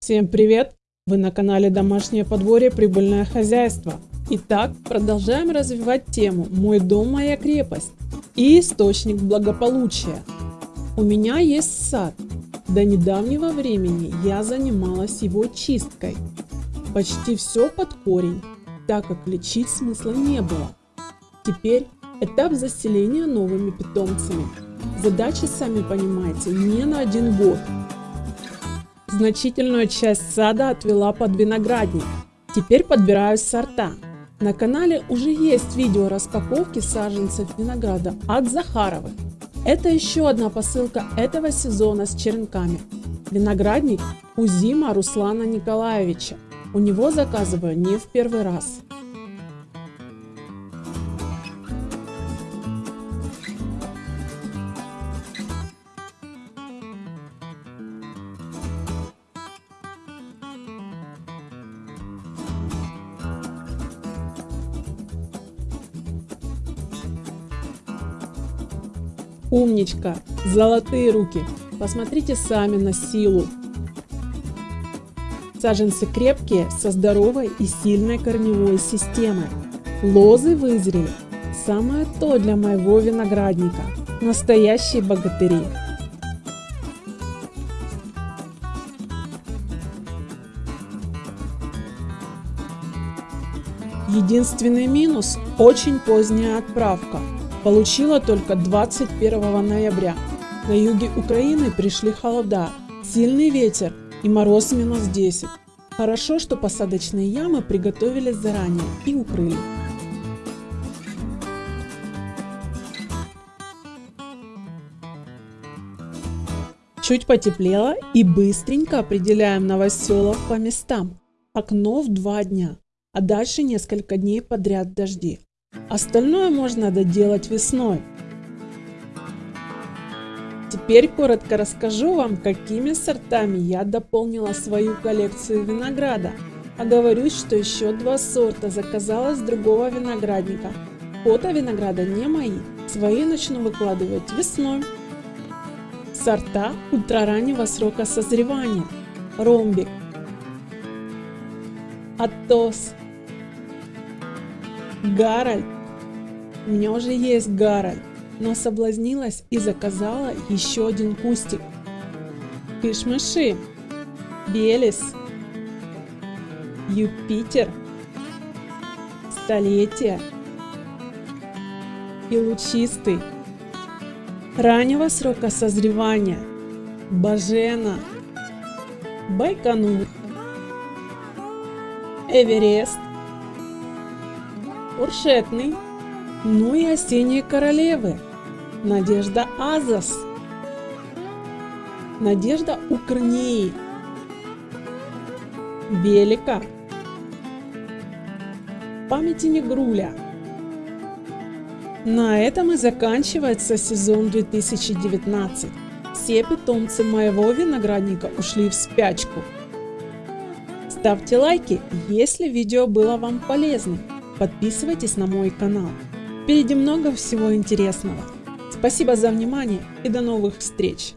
Всем привет! Вы на канале Домашнее подворье Прибыльное хозяйство. Итак, продолжаем развивать тему «Мой дом, моя крепость» и источник благополучия. У меня есть сад. До недавнего времени я занималась его чисткой. Почти все под корень, так как лечить смысла не было. Теперь этап заселения новыми питомцами. Задачи, сами понимаете, не на один год. Значительную часть сада отвела под виноградник. Теперь подбираю сорта. На канале уже есть видео распаковки саженцев винограда от Захаровой. Это еще одна посылка этого сезона с черенками. Виноградник у Зима Руслана Николаевича. У него заказываю не в первый раз. Умничка! Золотые руки! Посмотрите сами на силу. Саженцы крепкие, со здоровой и сильной корневой системой. Лозы вызрели. Самое то для моего виноградника. Настоящие богатыри. Единственный минус – очень поздняя отправка. Получила только 21 ноября. На юге Украины пришли холода, сильный ветер и мороз минус 10. Хорошо, что посадочные ямы приготовились заранее и укрыли. Чуть потеплело и быстренько определяем новоселов по местам. Окно в два дня, а дальше несколько дней подряд дожди. Остальное можно доделать весной. Теперь коротко расскажу вам, какими сортами я дополнила свою коллекцию винограда. Оговорюсь, что еще два сорта заказала с другого виноградника. Фото винограда не мои, свои начну выкладывать весной. Сорта ультрараннего срока созревания. Ромбик. Атос. Гарольд. У меня уже есть Гарольд, но соблазнилась и заказала еще один кустик. Кышмыши. Белис. Юпитер. Столетие. И лучистый. Раннего срока созревания. Бажена. Байконур. Эверест Уршетный, ну и осенние королевы, Надежда Азас, Надежда Укрнеи, Велика, памяти Негруля. На этом и заканчивается сезон 2019. Все питомцы моего виноградника ушли в спячку. Ставьте лайки, если видео было вам полезным. Подписывайтесь на мой канал. Впереди много всего интересного. Спасибо за внимание и до новых встреч!